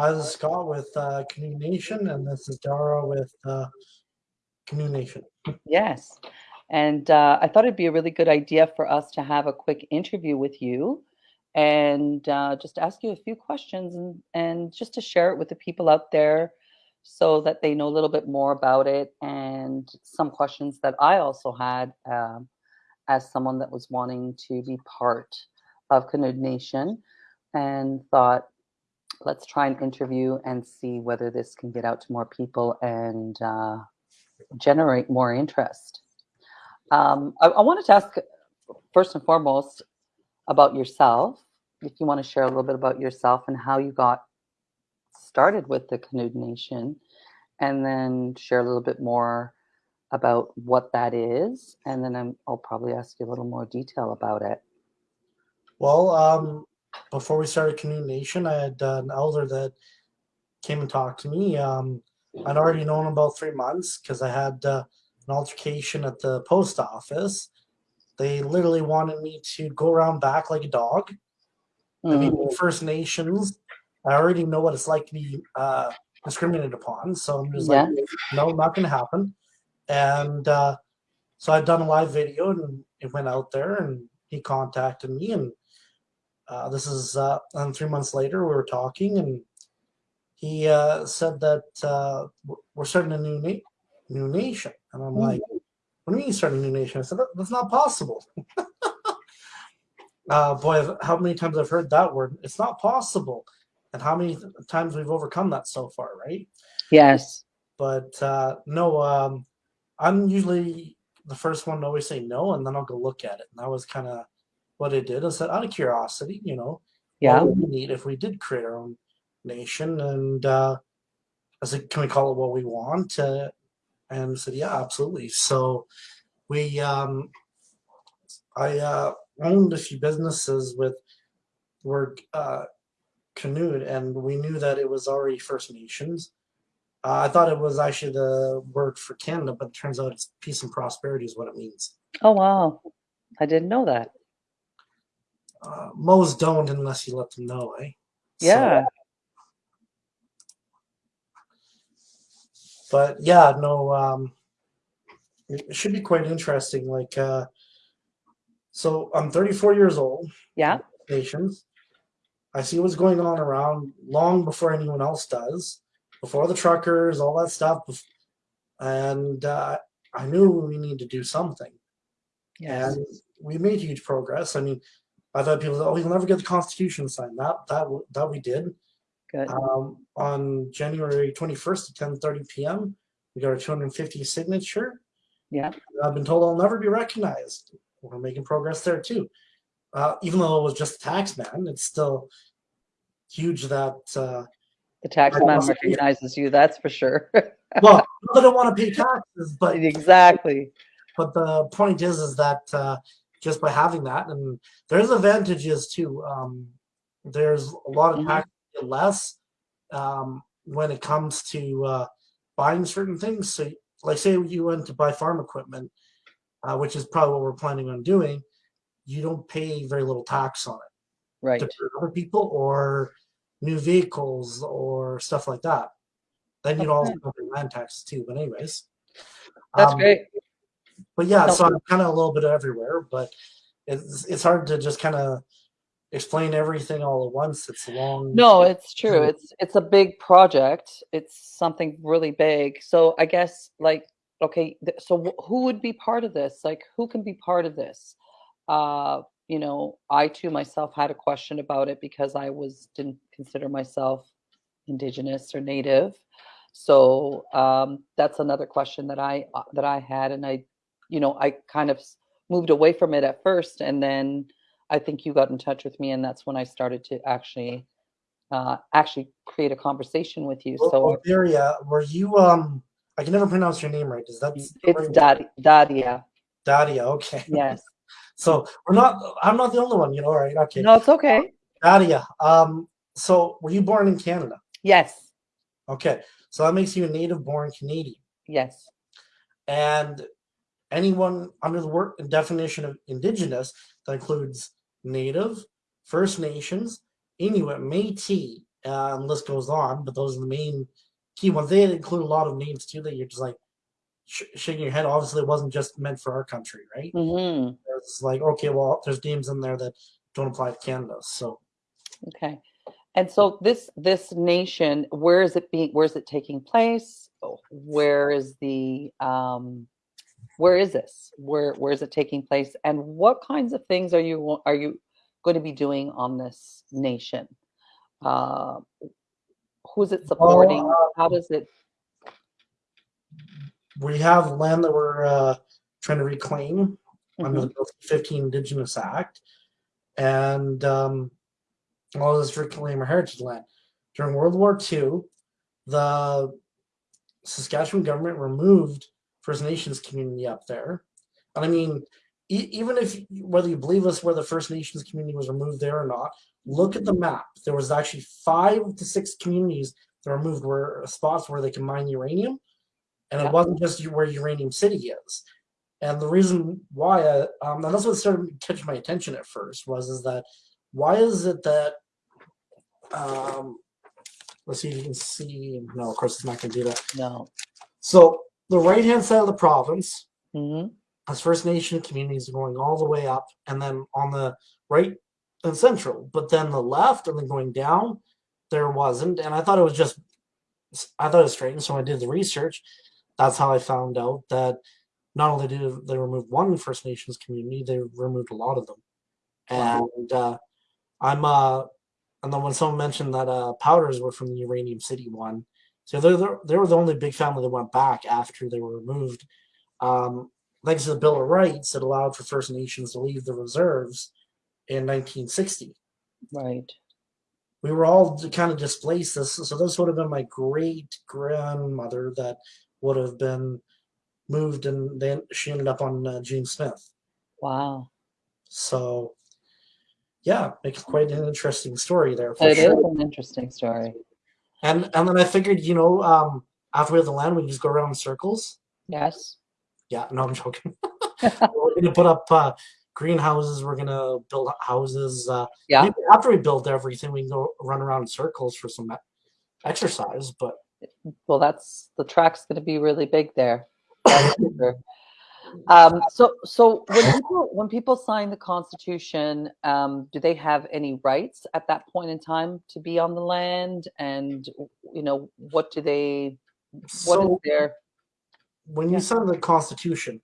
Hi, this is Scott with uh, Canoe Nation, and this is Dara with uh, Canoe Nation. Yes. And uh, I thought it'd be a really good idea for us to have a quick interview with you and uh, just ask you a few questions and, and just to share it with the people out there so that they know a little bit more about it and some questions that I also had um, as someone that was wanting to be part of Canoe Nation and thought, let's try and interview and see whether this can get out to more people and uh, generate more interest. Um, I, I, wanted to ask first and foremost about yourself. If you want to share a little bit about yourself and how you got started with the Canoe Nation, and then share a little bit more about what that is, and then i will probably ask you a little more detail about it. Well, um, before we started Canoe Nation, I had uh, an elder that came and talked to me. Um, I'd already known about three months because I had uh, an altercation at the post office. They literally wanted me to go around back like a dog. Mm. I mean, mm. First Nations, I already know what it's like to be uh, discriminated upon. So I'm just yeah. like, no, not going to happen. And uh, so I'd done a live video and it went out there and he contacted me and uh, this is uh, and three months later we were talking and he uh, said that uh, we're starting a new na- new nation. And i'm mm-hmm. like what do you mean starting a new nation? I said that's not possible. Uh, boy how many times i've heard that word it's not possible. And how many times we've overcome that so far right? Yes. But uh, no um, i'm usually the first one to always say no and then i'll go look at it. And that was kind of what it did. I said, out of curiosity, you know, yeah, what would we need if we did create our own nation? And uh, I said, can we call it what we want? Uh, and I said, yeah, absolutely. So we, um, I uh, owned a few businesses with were uh, canoed, and we knew that it was already First Nations. Uh, I thought it was actually the word for Canada, but it turns out it's peace and prosperity is what it means. Oh wow, I didn't know that uh, most don't unless you let them know, eh? Yeah. So, but yeah, no, um, it should be quite interesting. Like, uh, so I'm 34 years old. Yeah. Patients. I see what's going on around long before anyone else does, before the truckers, all that stuff. And uh, I knew we need to do something. Yes. And we made huge progress. I mean, I thought people said, "Oh, you'll never get the Constitution signed." That that that we did. Good. Um, on January 21st at 10:30 p.m., we got our 250 signature. Yeah. I've been told I'll never be recognized. We're making progress there too. Uh, even though it was just a tax man, it's still huge that uh, the tax man recognizes you. That's for sure. well, I don't want to pay taxes, but exactly. But the point is, is that uh, just by having that. And there's advantages too. Um, there's a lot of tax mm-hmm. less um, when it comes to uh, buying certain things. So, like, say you went to buy farm equipment, uh, which is probably what we're planning on doing, you don't pay very little tax on it. Right. To other people or new vehicles or stuff like that. Then you'd also pay land taxes too. But anyways, that's um, great. But yeah, so I'm kind of a little bit everywhere, but it's it's hard to just kind of explain everything all at once. It's long. No, it's true. It's it's a big project. It's something really big. So I guess like okay, so who would be part of this? Like who can be part of this? Uh, you know, I too myself had a question about it because I was didn't consider myself indigenous or native. So um, that's another question that I uh, that I had, and I you know, I kind of moved away from it at first, and then I think you got in touch with me, and that's when I started to actually uh, actually create a conversation with you. Well, so, Daria, were you? Um, I can never pronounce your name right. Is that? It's Dadia. Dadia. Dadia. Okay. Yes. so we're not. I'm not the only one. You know, right? Okay. No, it's okay. Dadia. Um. So, were you born in Canada? Yes. Okay. So that makes you a native-born Canadian. Yes. And anyone under the word definition of indigenous that includes native, First Nations, Inuit, Métis, uh, and the list goes on. But those are the main key ones. They include a lot of names too that you're just like sh- shaking your head. Obviously, it wasn't just meant for our country, right? hmm It's like okay, well, there's names in there that don't apply to Canada. So Okay. And so this this nation, where is it being? Where is it taking place? Where is the um, where is this? Where where is it taking place? And what kinds of things are you are you going to be doing on this nation? Uh, who's it supporting? How does it? we have land that we're uh, trying to reclaim under Mhm. the 15 Indigenous Act, and um, all this reclaim our heritage land. During World War II, the Saskatchewan government removed First Nations community up there, and I mean, e- even if whether you believe us, where the First Nations community was removed there or not, look at the map. There was actually five to six communities that were removed where spots where they can mine uranium, and Yeah. it wasn't just where Uranium City is. And the reason why, uh, um, and that's what started catching my attention at first, was is that why is it that, um, let's see if you can see. No, of course it's not going to do that. No. So the right hand side of the province hmm has First Nation communities going all the way up, and then on the right and central, but then the left and then going down, there wasn't. And I thought it was just, I thought it was strange. So I did the research. That's how I found out that not only did they remove one First Nations community, they removed a lot of them. Wow. And uh, I'm, uh, and then when someone mentioned that uh, powders were from the Uranium City one, so they're, they're, they were the only big family that went back after they were removed. Um, thanks to the Bill of Rights, it allowed for First Nations to leave the reserves in 1960. Right. We were all kind of displaced. This, so this would have been my great grandmother that would have been moved, and then she ended up on uh, James Smith. Wow. So, yeah, makes quite an interesting story there. For It is sure. an interesting story. And and then I figured, you know, um, after we have the land, we can just go around in circles. Yes. Yeah, no, I'm joking. we're gonna put up uh, greenhouses. We're gonna build houses. Uh, Yeah. after we build everything, we can go run around in circles for some exercise. But Well, that's the track's going to be really big there. That's for sure. Um, so, so when people when people sign the Constitution, um, do they have any rights at that point in time to be on the land? And you know, what do they? What is so their? when Yeah. you sign the Constitution,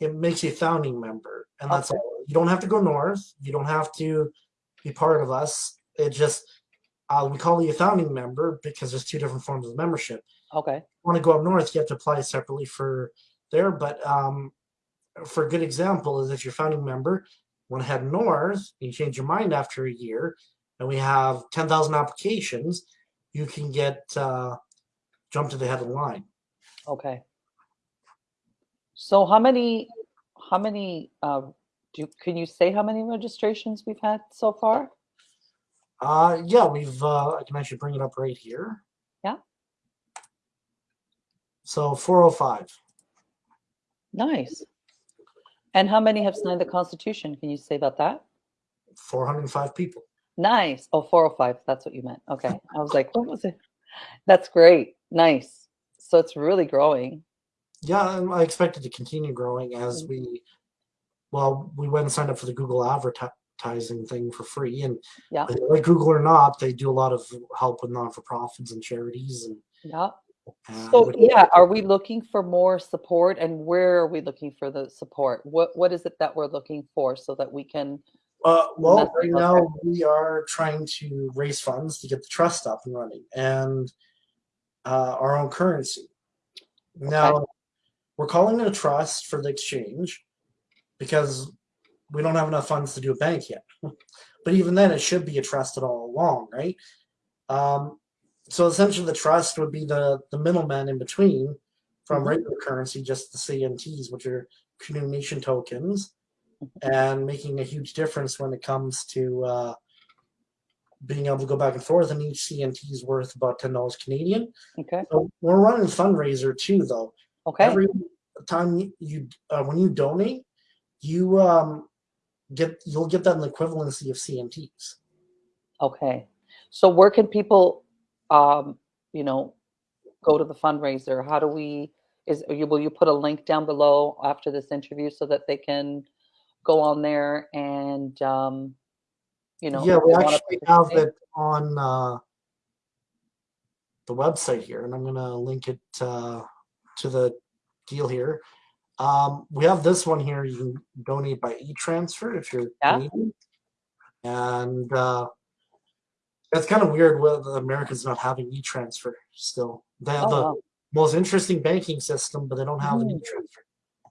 it makes you a founding member, and that's Okay. all. You don't have to go north. You don't have to be part of us. It just uh, we call you a founding member because there's two different forms of membership. Okay. want to go up north, you have to apply separately for there. But um, for a good example is if you're founding member, to head north, and you change your mind after a year, and we have 10,000 applications, you can get uh, jumped to the head of the line. Okay. So how many? How many? Uh, do can you say how many registrations we've had so far? Uh, yeah, we've, uh, I can actually bring it up right here. Yeah. So 405. Nice. And how many have signed the Constitution? Can you say about that? 405 people. Nice. Oh, 405. That's what you meant. Okay. I was like, what was it? That's great. Nice. So it's really growing. Yeah, I expect it to continue growing as Mm-hmm. we, well, we went and signed up for the Google advertising thing for free. And Yeah. like Google or not, they do a lot of help with non for profits and charities. And, Yeah. So yeah, are we looking for more support and where are we looking for the support? What what is it that we're looking for so that we can Uh, well, right okay. now we are trying to raise funds to get the trust up and running and uh, our own currency. Now, we're calling it a trust for the exchange because we don't have enough funds to do a bank yet. but even then, it should be a trusted all along, right? Um, so essentially, the trust would be the the middleman in between from Mhm. regular currency, just the CNTs, which are nation tokens, and making a huge difference when it comes to uh, being able to go back and forth. And each CNT is worth about ten dollars Canadian. okay. So we're running a fundraiser too, though. Okay. Every time you, you uh, when you donate, you um, get you'll get that in the equivalency of CNTs. Okay. So where can people, um, you know, go to the fundraiser? How do we, is, you, will you put a link down below after this interview so that they can go on there and, um, you know, yeah, we actually have it on uh, the website here, and I'm gonna link it uh, to the deal here. Um, we have this one here. You can donate by e-transfer if you're Yeah. Canadian, and uh, it's kind of weird with Americans not having e-transfer still. They have Oh, the wow, most interesting banking system, but they don't have an Mm. e-transfer.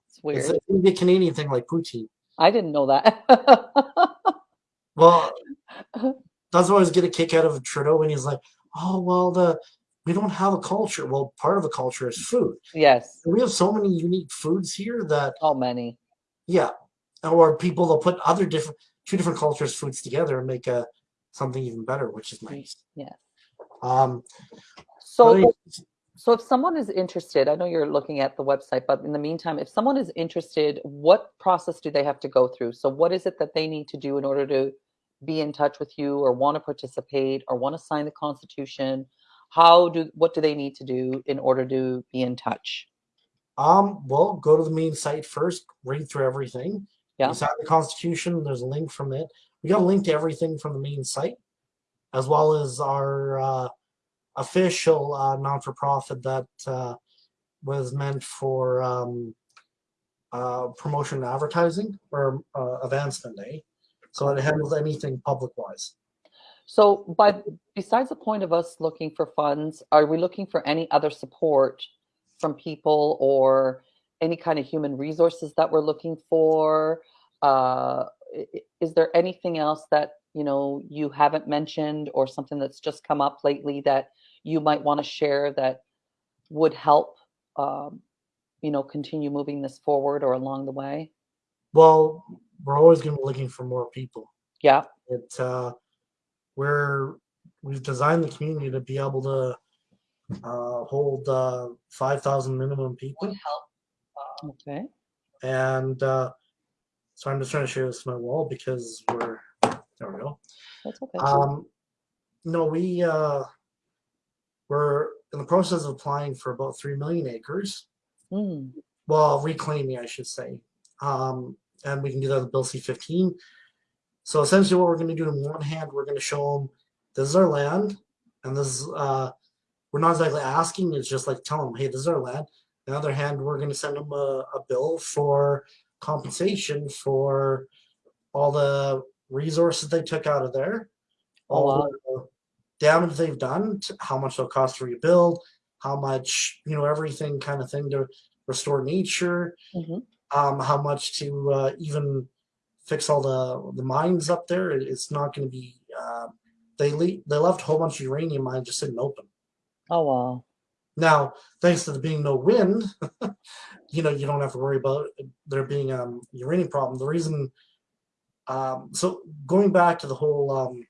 it's It's weird. a, maybe a Canadian thing like poutine. I didn't know that. Well, that's why I always get a kick out of Trudeau when he's like, "Oh well, the we don't have a culture." Well, part of the culture is food. Yes, We have so many unique foods here that, Oh, many. yeah, or people will put other different two different cultures' foods together and make a something even better, which is nice. Yes. Um, So, so if someone is interested, I know you're looking at the website, but in the meantime, if someone is interested, what process do they have to go through? So what is it that they need to do in order to be in touch with you or want to participate or want to sign the constitution? How do, what do they need to do in order to be in touch? Um, well, go to the main site first, read through everything. Yeah. You sign the Constitution, there's a link from it. We got a link to everything from the main site, as well as our uh, official uh, non for profit that uh, was meant for um, uh, promotion and advertising or uh, advancement, eh? So it handles anything public wise. So by, besides the point of us looking for funds, are we looking for any other support from people or any kind of human resources that we're looking for? Uh, is there anything else that, you know, you haven't mentioned or something that's just come up lately that you might want to share that would help, um, you know, continue moving this forward or along the way? Well, we're always going to be looking for more people. Yeah, it uh, we're we've designed the community to be able to uh, hold uh, 5,000 minimum people. Would help. okay. And uh, so I'm just trying to share this on my wall because we're, there we go. That's okay. Um, no, we, uh, we're in the process of applying for about 3 million acres. Mm, Well, reclaiming, I should say. Um, and we can do that with Bill C-15. So essentially what we're going to do on one hand, we're going to show them this is our land. And this is, uh, we're not exactly asking, it's just like telling them, hey, this is our land. On the other hand, we're going to send them a, a bill for compensation for all the resources they took out of there, Oh, all wow. the damage they've done, how much it'll cost to rebuild, how much, you know, everything kind of thing to restore nature, Mhm. um, how much to uh, even fix all the the mines up there. It- It's not going to be. Uh, they le- they left a whole bunch of uranium mines just sitting open. Oh, wow. Now, thanks to there being no wind, you know, you don't have to worry about there being a um, uranium problem. The reason, um, so going back to the whole, um,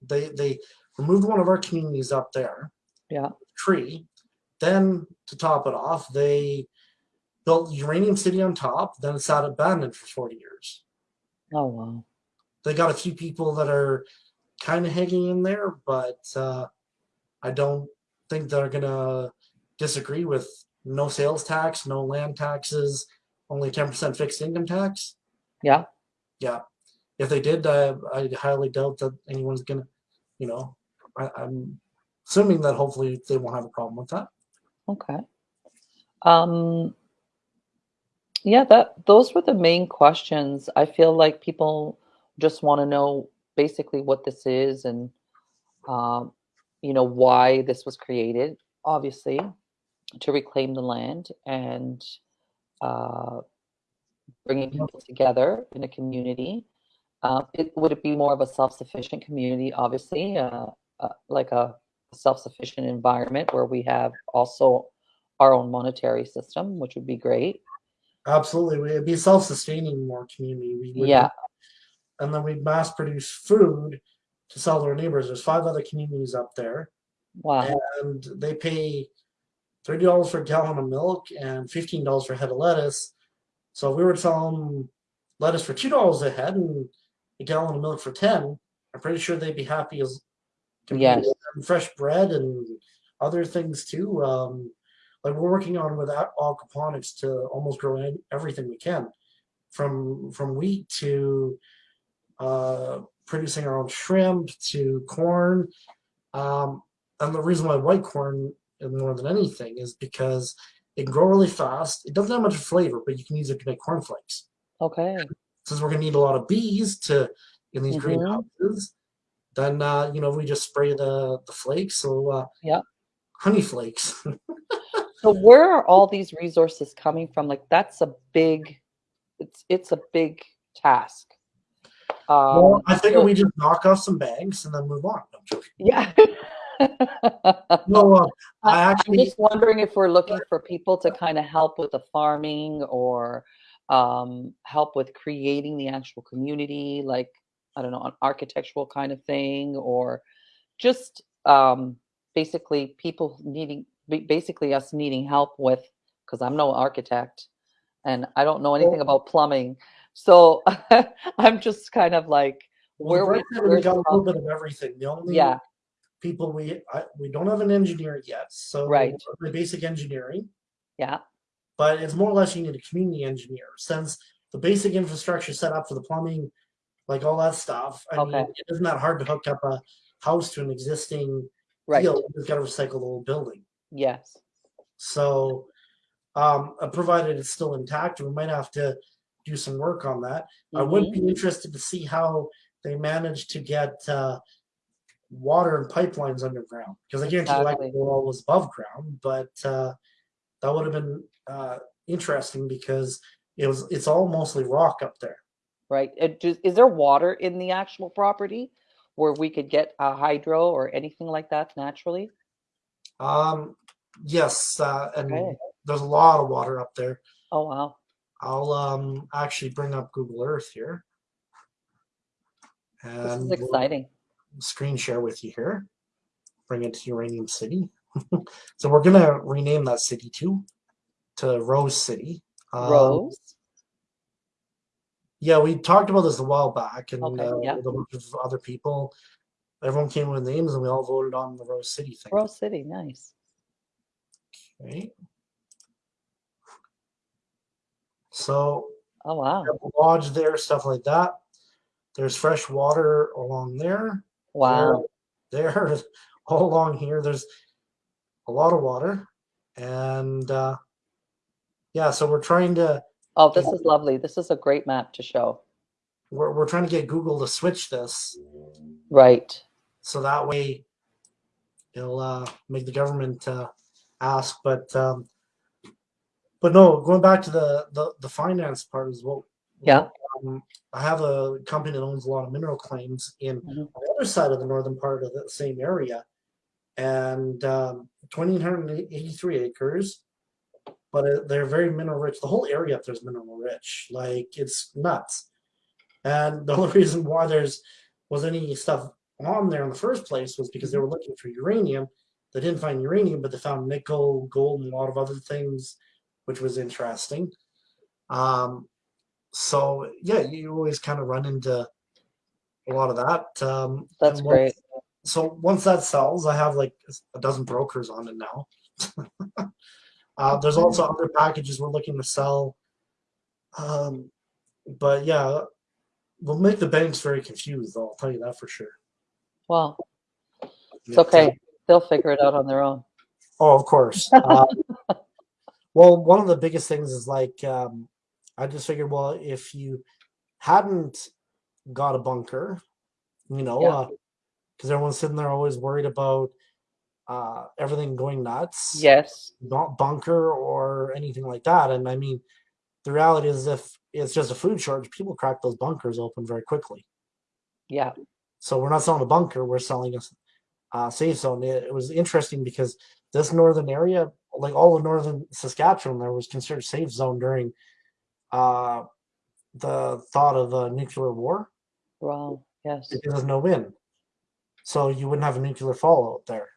they they removed one of our communities up there, Yeah. tree. Then to top it off, they built Uranium City on top. Then it sat abandoned for forty years. Oh, wow. They got a few people that are kind of hanging in there, but uh, I don't think they're gonna disagree with no sales tax, no land taxes, only ten percent fixed income tax. Yeah. Yeah, if they did, uh, I highly doubt that anyone's gonna, you know, I, I'm assuming that hopefully they won't have a problem with that. Okay. Um, yeah, that those were the main questions. I feel like people just want to know basically what this is and um, you know why this was created. Obviously, to reclaim the land and uh, bringing people together in a community. Uh, it would it be more of a self-sufficient community, obviously, uh, uh, like a self-sufficient environment where we have also our own monetary system, which would be great. Absolutely, we'd be self-sustaining more community. We would Yeah. and then we'd mass produce food to sell to our neighbors. There's five other communities up there, Wow. and they pay thirty dollars for a gallon of milk and fifteen dollars for a head of lettuce. So if we were to sell them lettuce for two dollars a head and a gallon of milk for ten, I'm pretty sure they'd be happy as Yes. fresh bread and other things too. Um, like we're working on with aquaponics to almost grow everything we can, from from wheat to uh, producing our own shrimp to corn. Um, and the reason why white corn more than anything is because it can grow really fast. It doesn't have much flavor, but you can use it to make cornflakes. Okay. Since we're gonna need a lot of bees to in these Mhm. greenhouses, then uh, you know we just spray the the flakes. So uh, Yeah. honey flakes. So where are all these resources coming from? Like that's a big, it's it's a big task. Well, Um, I figure so- we just knock off some bags and then move on. Yeah. No, uh, I I- I'm just wondering if we're looking for people to kind of help with the farming or um, help with creating the actual community, like I don't know, an architectural kind of thing, or just um, basically people needing, basically us needing help with, because I'm no architect and I don't know anything about plumbing, so I'm just kind of like, well, where we, we got a little bit of everything. The only yeah, people we I, we don't have an engineer yet, so Right. the basic engineering. yeah, but it's more or less you need a community engineer since the basic infrastructure set up for the plumbing, like all that stuff. I Okay. mean, it isn't that hard to hook up a house to an existing right, field. You've got to recycle the whole building. yes, So, um, uh, provided it's still intact, we might have to do some work on that. I would mhm, be interested to see how they managed to get uh, water and pipelines underground because I guarantee Exactly. electrical was above ground, but uh, that would have been uh, interesting because it was it's all mostly rock up there. right. Just, is there water in the actual property where we could get a hydro or anything like that naturally? Um, yes, uh, and Okay. there's a lot of water up there. Oh wow. I'll um, actually bring up Google Earth here This and is we'll exciting. screen share with you here. Bring it to Uranium City. so we're gonna rename that city too to Rose City. Um, Rose. Yeah, we talked about this a while back, and Okay, uh, yeah. with a bunch of other people. Everyone came with names, and we all voted on the Rose City thing. Rose City. Nice. Okay. So Oh wow. we have a lodge there, stuff like that. There's fresh water along there. Wow. There, there, all along here. There's a lot of water, and uh, yeah. So we're trying to Oh, this is lovely. This is a great map to show. we're we're trying to get Google to switch this Right. so that way it'll uh, make the government uh, ask. But um, but no, going back to the the, the finance part as well. Yeah. Um, I have a company that owns a lot of mineral claims in Mhm. the other side of the northern part of the same area, and um, 2,883 acres. But they're very mineral rich. The whole area up there is mineral rich. Like it's nuts. And the only reason why there's was any stuff on there in the first place was because they were looking for uranium. They didn't find uranium, but they found nickel, gold, and a lot of other things, which was interesting. Um, so yeah, you always kind of run into a lot of that. Um, That's once- great. So once that sells, I have like a dozen brokers on it now. uh, there's also other packages we're looking to sell. Um, but yeah, we'll make the banks very confused. I'll tell you that for sure. Well, it's okay. They'll figure it out on their own. Oh, of course. Uh, well, one of the biggest things is like um, I just figured, well, if you hadn't got a bunker, you know, Yeah. because everyone's sitting there always worried about uh, everything going nuts, Yes. not bunker or anything like that. And I mean, the reality is, if it's just a food shortage, people crack those bunkers open very quickly. Yeah. So we're not selling a bunker; we're selling a uh, safe zone. It, it was interesting because this northern area, like all of northern Saskatchewan, there was considered safe zone during uh, the thought of a nuclear war Wow. Yes. because there's no wind, so you wouldn't have a nuclear fallout there.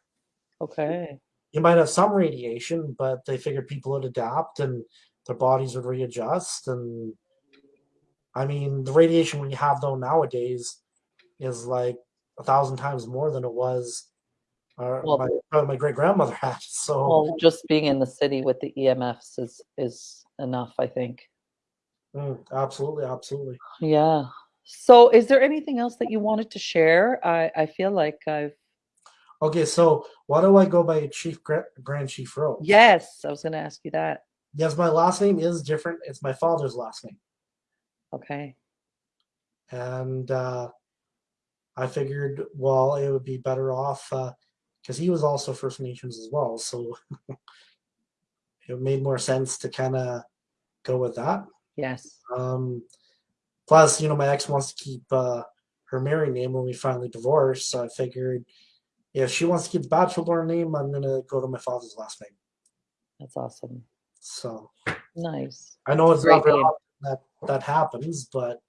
Okay. You might have some radiation, but they figured people would adapt and their bodies would readjust. And I mean, the radiation we have though nowadays is like a thousand times more than it was uh, Well- my, uh, my great grandmother had. So Well, just being in the city with the EMFs is is enough, I think. mm, absolutely, absolutely. Yeah. So, is there anything else that you wanted to share? I I feel like I've Okay, so why do I go by Chief Gra- Grand Chief Rose? yes, I was going to ask you that. Yes, my last name is different. It's my father's last name, Okay. and uh, I figured, well, it would be better off because he was also First Nations as well, so it made more sense to kind of go with that. Yes. Um, plus, you know, my ex wants to keep uh, her married name when we finally divorced, so I figured if she wants to keep the bachelor name, I'm gonna go to my father's last name. That's awesome. So Nice. I know it's Great not very often that that happens, but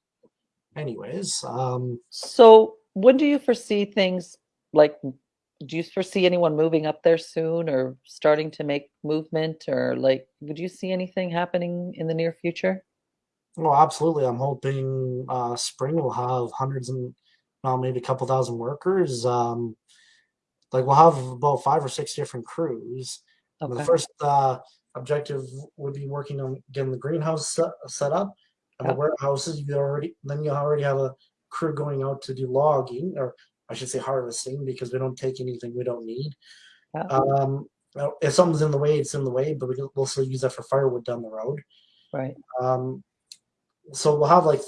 anyways, um, So, when do you foresee things like do you foresee anyone moving up there soon or starting to make movement or like would you see anything happening in the near future? well, absolutely. I'm hoping uh, spring will have hundreds and well, maybe a couple thousand workers. Um, like we'll have about five or six different crews. And The first uh, objective would be working on getting the greenhouse set, set up, and Yeah. the warehouses. You already then you already have a crew going out to do logging, or I should say harvesting, because we don't take anything we don't need. Um, if something's in the way, it's in the way, but we can, we'll still use that for firewood down the road. Right. Um, so we'll have like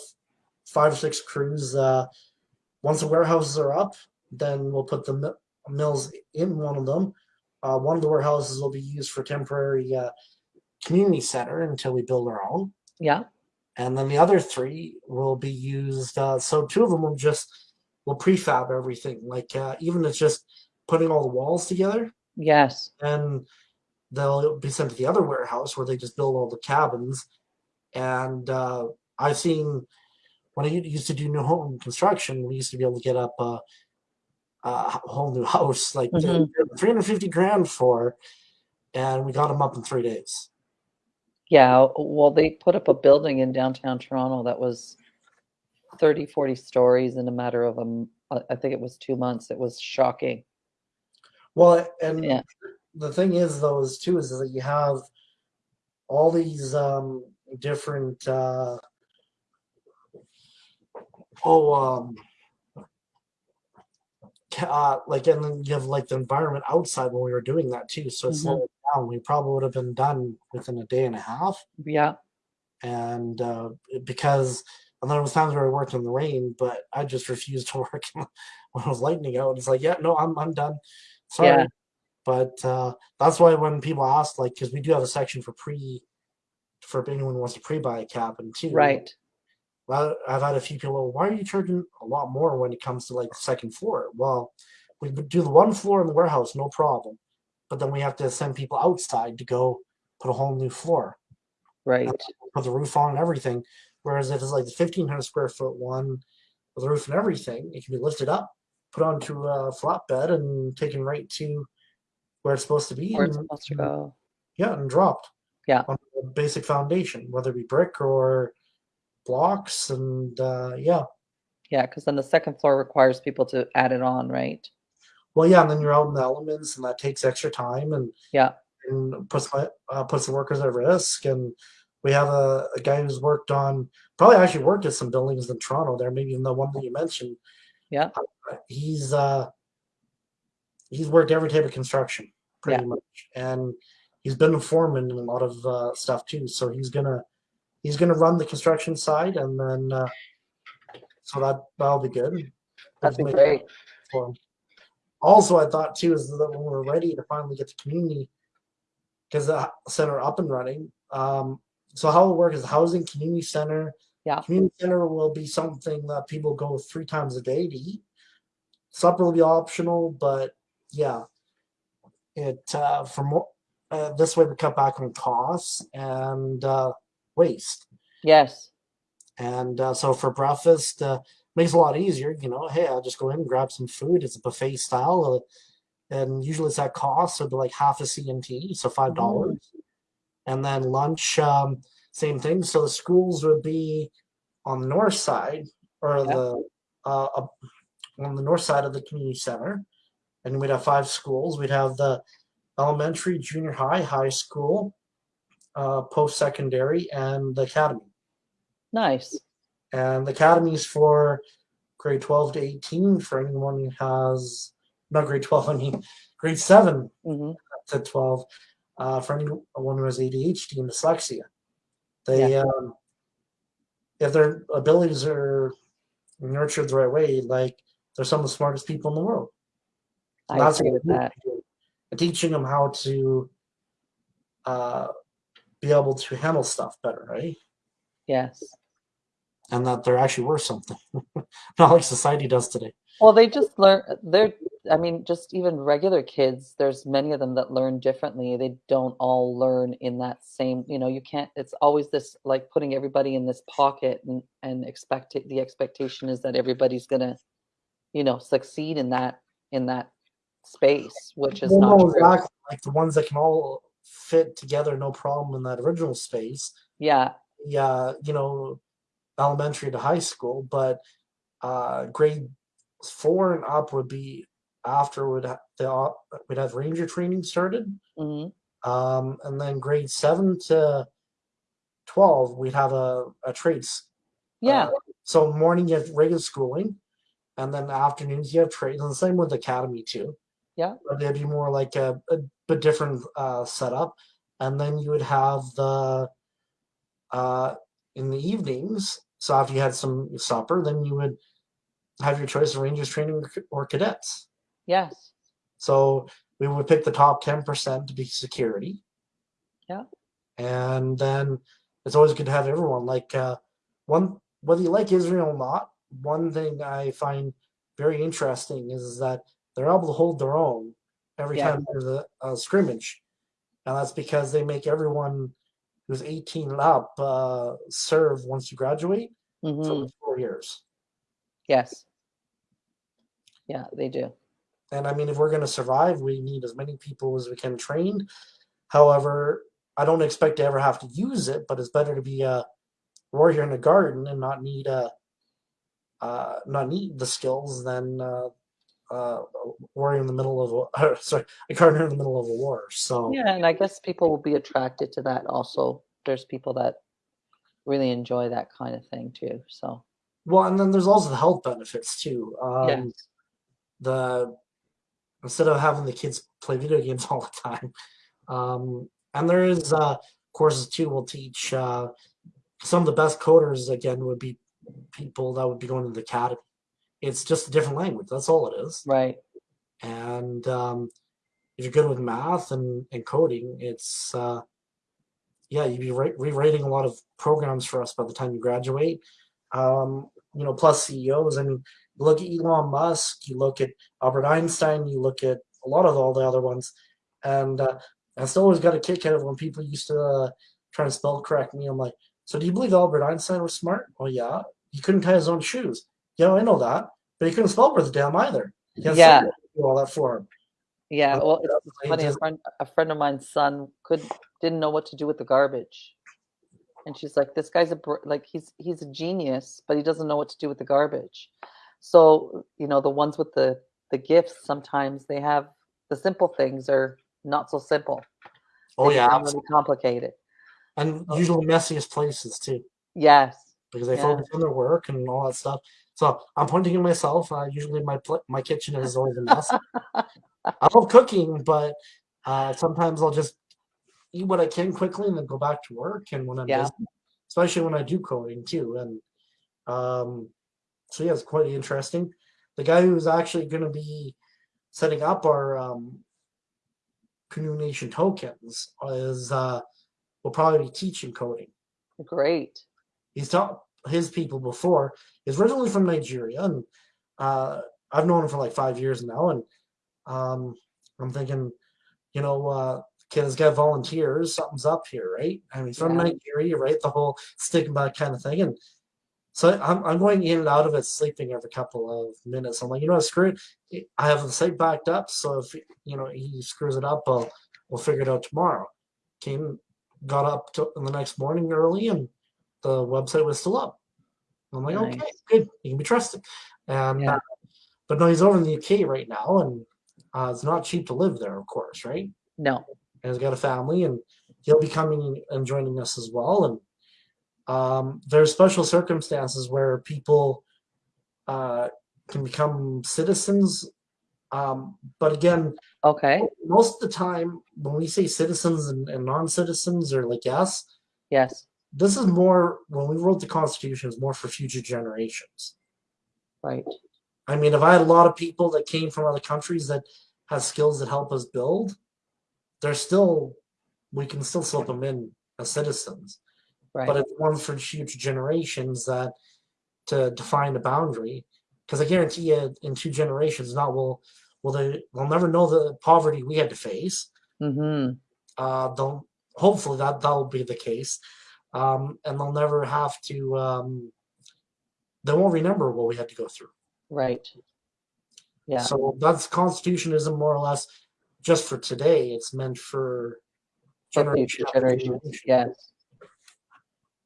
five or six crews. Uh, once the warehouses are up, then we'll put the mi- mills in one of them. Uh, one of the warehouses will be used for temporary uh, community center until we build our own, Yeah. and then the other three will be used. Uh, so two of them will just will prefab everything, like uh, even it's just putting all the walls together, Yes. and they'll be sent to the other warehouse where they just build all the cabins. And uh, I've seen when I used to do new home construction, we used to be able to get up a, a whole new house, like Mhm. 350 grand for, and we got them up in three days. Yeah, well, they put up a building in downtown Toronto that was 30, 40 stories in a matter of a, uh, think it was two months. It was shocking. Well, and Yeah. the thing is, though, is too, is that you have all these um, different. Uh, oh, um, uh, like, and then you have like the environment outside when we were doing that too. So it's Mhm. slowing down. We probably would have been done within a day and a half, Yeah. and uh, because. And there was times where I worked in the rain, but I just refused to work when it was lightning out. It's like, yeah, no, I'm I'm done. Sorry. Yeah. But uh, that's why when people ask, like, because we do have a section for pre, for anyone who wants to pre-buy a cabin too. Right. Well, I've had a few people, "Oh, why are you charging a lot more when it comes to like the second floor? Well, we do the one floor in the warehouse, no problem, but then we have to send people outside to go put a whole new floor, Right. put the roof on and everything. Whereas if it's like the fifteen hundred square foot one with the roof and everything, it can be lifted up, put onto a flatbed, and taken right to where it's supposed to be. Where it's and- supposed to go. yeah, and dropped. Yeah. On the basic foundation, whether it be brick or blocks, and uh, yeah. Yeah, because then the second floor requires people to add it on, right? Well, yeah, and then you're out in the elements, and that takes extra time, and Yeah. and puts my uh, puts the workers at risk. And we have a, a guy who's worked on probably actually worked at some buildings in Toronto. There, maybe even the one that you mentioned. Yeah. Uh, he's uh, he's worked every type of construction pretty Yeah. much, and he's been a foreman in a lot of uh, stuff too. So he's gonna he's gonna run the construction side, and then uh, so that that'll be good. That'd be great. for 'em. Also, I thought too is that when we're ready to finally get the community, because the center up and running. Um, so how it works is housing community center. Yeah. Community center will be something that people go three times a day to eat. Supper will be optional, but yeah, it uh, for more. Uh, this way we cut back on costs and uh, waste. Yes. And uh, so for breakfast, uh, makes a lot easier. You know, hey, I'll just go in and grab some food. It's a buffet style, uh, and usually it's at cost, so it'd be like half a CNT, so five dollars. And then lunch, um, same thing. So the schools would be on the north side, or the uh, up- on the north side of the community center, and we'd have five schools. We'd have the elementary, junior high, high school, uh, post secondary, and the academy. Nice. And the academies for grade 12 to 18 for anyone who has not grade 12, I mean grade 7 hmm to 12 uh, for anyone who has ADHD and dyslexia. They, um, if their abilities are nurtured the right way, like they're some of the smartest people in the world. I That's agree with that. do. Teaching them how to uh, be able to handle stuff better, right? Yes. And that they're actually worth something, not like society does today. Well, they just learn. They're. I mean, just even regular kids. There's many of them that learn differently. They don't all learn in that same. You know, you can't. It's always this like putting everybody in this pocket and and expect it, the expectation is that everybody's gonna, you know, succeed in that in that space, which is not exactly. Like the ones that can all fit together, no problem in that original space. Yeah. Yeah, you know, elementary to high school, but uh, grade four and up would be after would the au- we'd have ranger training started, hmm um, and then grade seven to twelve we'd have a, a trades. Yeah. Uh, so morning you have regular schooling, and then afternoons you have trades, and the same with academy too. Yeah. but they'd be more like a, a but different uh, setup, and then you would have the uh, in the evenings. So after you had some supper, then you would have your choice of rangers training or cadets. Yes. So we would pick the top ten percent to be security. Yeah. And then it's always good to have everyone. Like uh, one, whether you like Israel or not, one thing I find very interesting is that they're able to hold their own every Yeah. time there's a, a scrimmage, and that's because they make everyone who's 18 and up uh, serve once you graduate hmm for four years. Yes. Yeah, they do. And I mean, if we're going to survive, we need as many people as we can trained. However, I don't expect to ever have to use it, but it's better to be a warrior in a garden and not need a uh, not need the skills than uh, uh, a warrior in the middle of a sorry a gardener in the middle of a war. So Yeah, and I guess people will be attracted to that also. There's people that really enjoy that kind of thing too. So, well, and then there's also the health benefits too. Um, yes. the instead of having the kids play video games all the time. Um, and there is uh, courses too. Will teach uh, some of the best coders again would be people that would be going to the academy. It's just a different language. That's all it is. Right. And um, if you're good with math and, and coding, it's uh, yeah, you'd be re- rewriting a lot of programs for us by the time you graduate. Um, you know, plus CEOs. I mean, you look at Elon Musk, you look at Albert Einstein, you look at a lot of all the other ones, and uh, I still always got a kick out of when people used to uh, try to spell correct me. I'm like, so do you believe Albert Einstein was smart? Oh yeah, he couldn't tie his own shoes. Yeah, I know that, but he couldn't spell worth a damn either. Yeah. someone to do all that for him. Yeah. Well, it's, it's funny. A friend, a friend of mine's son could didn't know what to do with the garbage, and she's like, "This guy's a like he's he's a genius, but he doesn't know what to do with the garbage." So you know, the ones with the the gifts sometimes they have the simple things are not so simple. Oh They yeah, really complicated. and usually messiest places too. Yes. because they Yeah. focus on their work and all that stuff. So I'm pointing at myself. Uh, usually my my kitchen is always a mess. I love cooking, but uh, sometimes I'll just eat what I can quickly and then go back to work. And when I'm Yeah. busy, especially when I do coding too, and um, so yeah, it's quite interesting. The guy who's actually going to be setting up our um, Canoe Nation tokens is uh, will probably be teaching coding Great. he's taught his people before. He's originally from Nigeria, and uh, I've known him for like five years now. And um, I'm thinking, you know, uh, kid has got volunteers. Something's up here, right? I mean, he's from Yeah. Nigeria, right? The whole stigma kind of thing. And so I'm, I'm going in and out of it, sleeping every couple of minutes. I'm like, you know, what, screw it. I have the site backed up, so if you know he screws it up, I'll we'll figure it out tomorrow. Came, got up to, the next morning early, and the website was still up. I'm like, okay, good, you can be trusted. And Yeah. uh, but no, he's over in the UK right now, and uh, it's not cheap to live there, of course, right? No. And he's got a family, and he'll be coming and joining us as well. And um, there's special circumstances where people uh, can become citizens. Um, but again, Okay. most of the time, when we say citizens and, and non-citizens, or like yes, Yes. this is more when we wrote the Constitution, is more for future generations. Right. I mean, if I had a lot of people that came from other countries that have skills that help us build, they're still we can still slip them in as citizens. Right. But it's one for future generations that to define the boundary. Because I guarantee you, in two generations, not will will they they'll never know the poverty we had to face. mm-hmm. Uh, they'll hopefully that that'll be the case, um, and they'll never have to. Um, they won't remember what we had to go through. Right. Yeah. So that's constitutionism, more or less just for today. It's meant for For generation future generations. generation. Yes.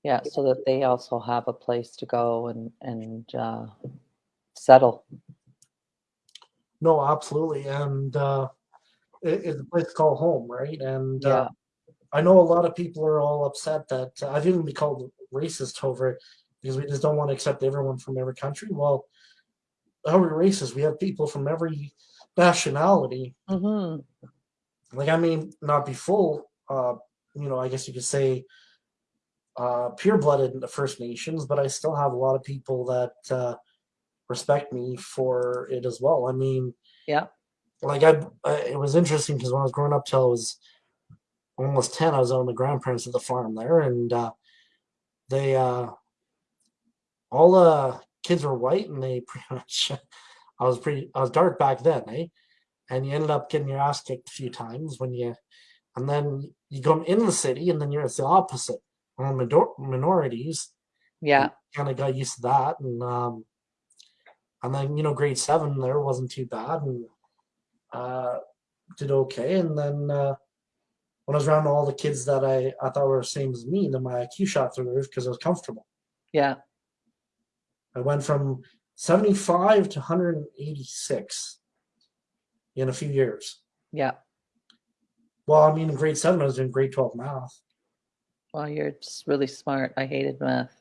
Yeah, so that they also have a place to go and and uh, settle. No, absolutely, and uh, it, it's a place to call home, right? And Yeah. uh, I know a lot of people are all upset that uh, I've even been called racist over it because we just don't want to accept everyone from every country. Well, how are we racist? We have people from every nationality. hmm Like I mean, not be full, uh, you know, I guess you could say uh, pure-blooded in the First Nations, but I still have a lot of people that uh, respect me for it as well. I mean, Yeah. like I, I it was interesting because when I was growing up till I was almost 10 i was on the grandparents at the farm there and uh, they uh, all the kids were white and they pretty much i was pretty i was dark back then eh and you ended up getting your ass kicked a few times when you and then you go in the city and then you're it's the opposite on minor- minorities Yeah. kind of got used to that and um and then you know grade seven there wasn't too bad and uh did okay and then uh when I was around all the kids that I, I thought were the same as me, then my IQ shot through the roof because I was comfortable. Yeah. I went from 75 to 186 in a few years. Yeah. Well, I mean, in grade seven, I was doing grade 12 math. Well, you're just really smart. I hated math.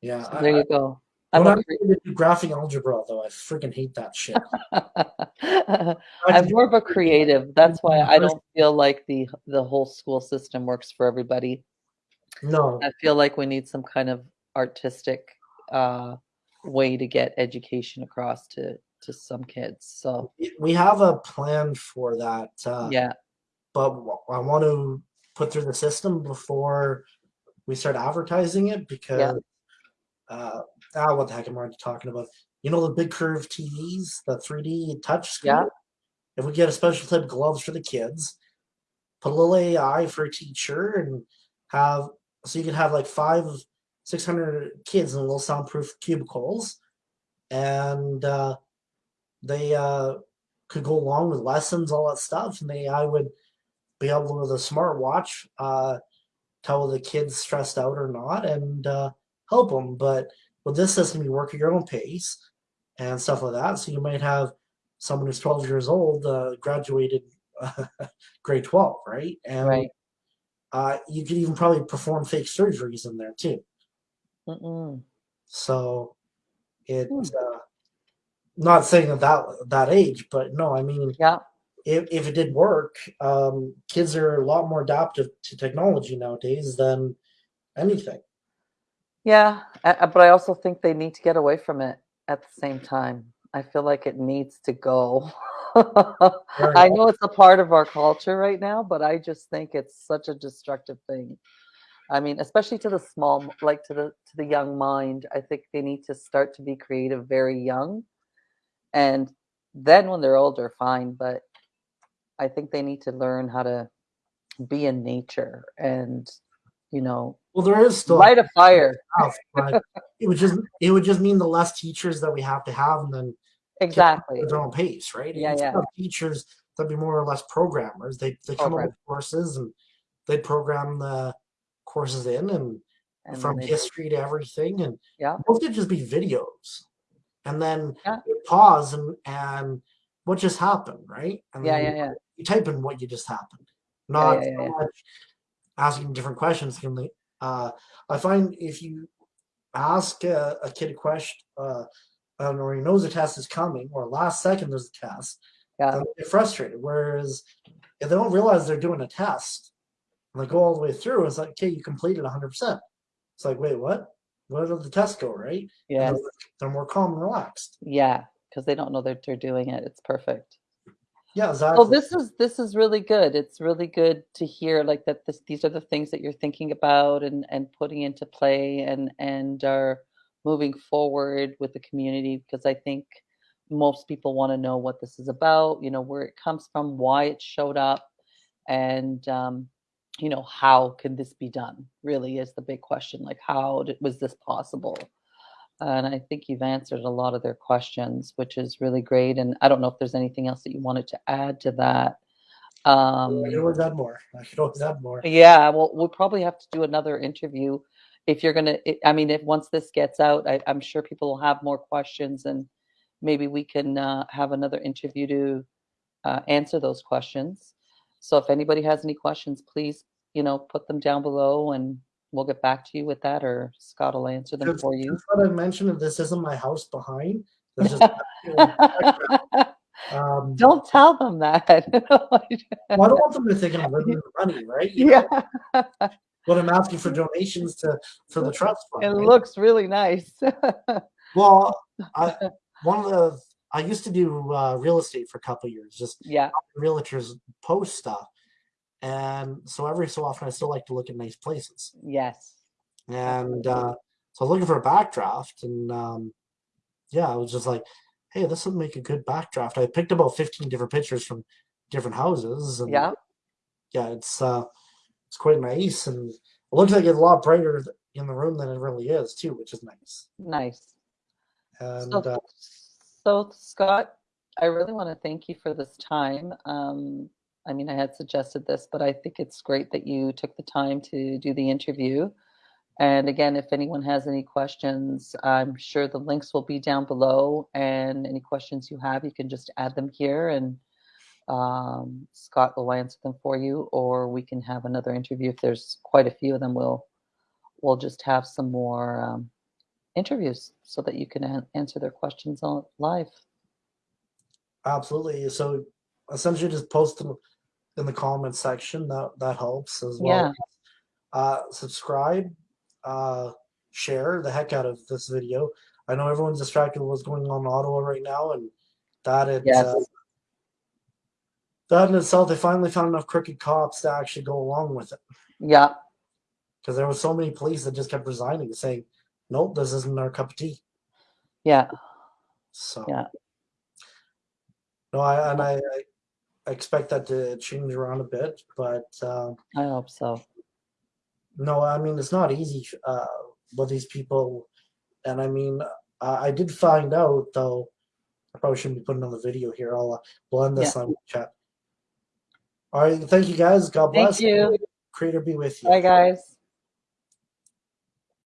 Yeah. So there I, you go. I'm when a I did graphic algebra, though, I freaking hate that shit. I'm more of a creative. That's why I don't feel like the the whole school system works for everybody. no, I feel like we need some kind of artistic uh, way to get education across to to some kids. So we have a plan for that. Uh, yeah, but I want to put through the system before we start advertising it because uh, ah, what the heck am I talking about? You know the big curved TVs, the 3D touch screen. Yeah. If we get a special type of gloves for the kids, put a little AI for a teacher, and have so you can have like five, six hundred kids in little soundproof cubicles, and uh, they uh, could go along with lessons, all that stuff, and the AI would be able with a smartwatch, uh, tell the kids stressed out or not and uh, help them. But with this system, you work at your own pace and stuff like that. So you might have someone who's 12 years old, uh, graduated grade 12, right? And right. uh, you could even probably perform fake surgeries in there too. Mm-mm. So it, Hmm. uh, not saying at that that age, but no, I mean, Yeah, if, if it did work, um, kids are a lot more adaptive to technology nowadays than anything. yeah, but I also think they need to get away from it at the same time. I feel like it needs to go. I know it's a part of our culture right now, but I just think it's such a destructive thing. I mean, especially to the small, like to the to the young mind. I think they need to start to be creative very young, and then when they're older, fine. But I think they need to learn how to be in nature and, you know, Well, there is still light a fire. stuff, but it would just it would just mean the less teachers that we have to have, and then Exactly. at their own pace, right? Yeah, Instead yeah. teachers that'd be more or less programmers. They they come up with courses and they program the courses in and And from history to everything, and Yeah. most could just be videos. and then Yeah. pause and and what just happened, right? And Yeah, yeah, you, yeah. you type in what you just happened, not yeah, yeah. much asking different questions. Uh, I find if you ask a, a kid a question, uh, um, or he knows a test is coming, or last second there's a test, Yeah. they get frustrated. Whereas if they don't realize they're doing a test, and they go all the way through, it's like, okay, you completed 100%. It's like, wait, what? Where did the test go, right? They're, they're more calm and relaxed. Yeah, because they don't know that they're doing it. It's perfect. Yeah, exactly. Well, this is this is really good. It's really good to hear like that. This, these are the things that you're thinking about and and putting into play and and are moving forward with the community because I think most people want to know what this is about. You know where it comes from, why it showed up, and um, you know how can this be done? Really is the big question. Like how did, was this possible? And I think you've answered a lot of their questions, which is really great. And I don't know if there's anything else that you wanted to add to that. Um, I could always add more. I could always add more. yeah, well, we'll probably have to do another interview if you're gonna. I- I mean, if once this gets out, I, I'm sure people will have more questions, and maybe we can uh, have another interview to uh, answer those questions. So if anybody has any questions, please, you know, put them down below, and we'll get back to you with that, or Scott will answer them Just, for you. just I mentioned, if this isn't my house behind, um, Don't tell them that. well, I don't want them to think I'm living in the money, right? You know, yeah, But I'm asking for donations to for the trust fund. it right? looks really nice. Well, I, one of the I used to do uh, real estate for a couple of years, just yeah, realtors post stuff, and so every so often I still like to look at nice places. yes. And uh, so I was looking for a backdraft, and um, yeah, I was just like, "Hey, this would make a good backdraft." I picked about fifteen different pictures from different houses, and Yeah, yeah, it's uh, it's quite nice, and it looks like it's a lot brighter in the room than it really is too, which is nice. nice. And So, uh, so Scott, I really want to thank you for this time. Um, I mean, I had suggested this, but I think it's great that you took the time to do the interview. And again, if anyone has any questions, I'm sure the links will be down below. And any questions you have, you can just add them here, and um, Scott will answer them for you. Or we can have another interview if there's quite a few of them. We'll we'll just have some more um, interviews so that you can answer their questions on live. Absolutely. So essentially, just post them in the comment section. That that helps as well. Yeah. Uh, subscribe, uh, share the heck out of this video. I know everyone's distracted with what's going on in Ottawa right now, and that it Yes. uh, that in itself, they finally found enough crooked cops to actually go along with it Yeah, because there were so many police that just kept resigning, saying, "Nope, this isn't our cup of tea." yeah, So Yeah. no, I and I, I expect that to change around a bit, but um, I hope so. no, I mean it's not easy uh, with these people, and I mean I, I did find out though. I probably shouldn't be putting on the video here. I'll uh, we'll end this on chat. All right, thank you guys. God Thank bless. you. Creator be with you. Bye, guys.